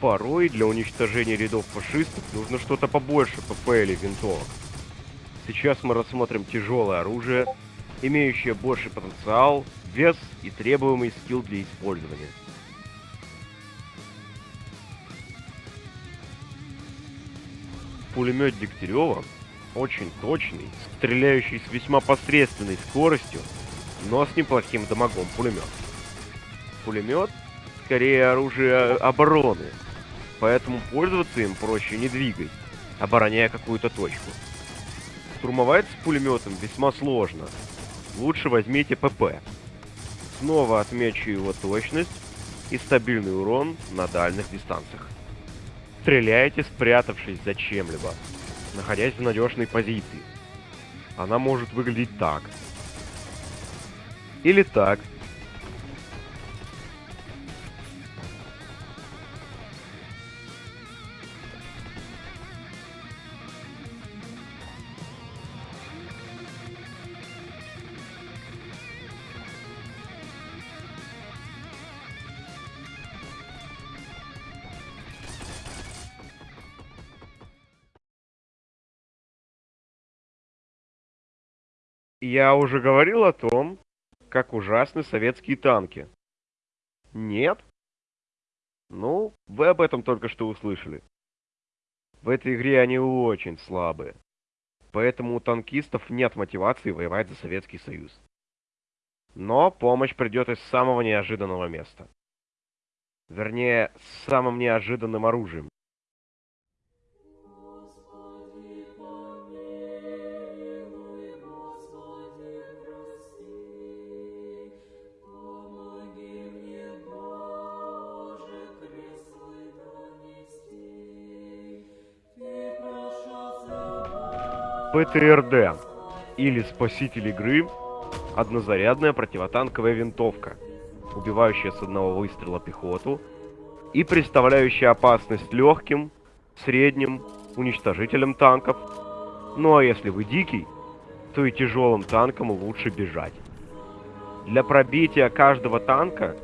Порой для уничтожения рядов фашистов нужно что-то побольше ПП или винтовок. Сейчас мы рассмотрим тяжелое оружие, имеющее больший потенциал, вес и требуемый скилл для использования. Пулемет Дегтярева очень точный, стреляющий с весьма посредственной скоростью, но с неплохим дамагом пулемет. Пулемет скорее оружие обороны, поэтому пользоваться им проще не двигать, обороняя какую-то точку. Штурмовать с пулеметом весьма сложно. Лучше возьмите ПП. Снова отмечу его точность и стабильный урон на дальних дистанциях. Стреляйте, спрятавшись за чем-либо, находясь в надежной позиции. Она может выглядеть так. Или так. Я уже говорил о том, как ужасны советские танки. Нет? Ну, вы об этом только что услышали. В этой игре они очень слабые. Поэтому у танкистов нет мотивации воевать за Советский Союз. Но помощь придет из самого неожиданного места. Вернее, с самым неожиданным оружием. ПТРД или Спаситель игры – однозарядная противотанковая винтовка, убивающая с одного выстрела пехоту и представляющая опасность легким, средним, уничтожителям танков. Ну а если вы дикий, то и тяжелым танкам лучше бежать. Для пробития каждого танка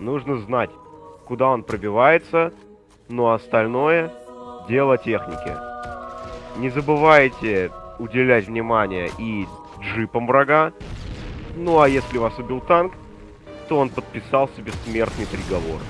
нужно знать, куда он пробивается, но остальное – дело техники. Не забывайте уделять внимание и джипам врага. Ну а если вас убил танк, то он подписал себе смертный приговор.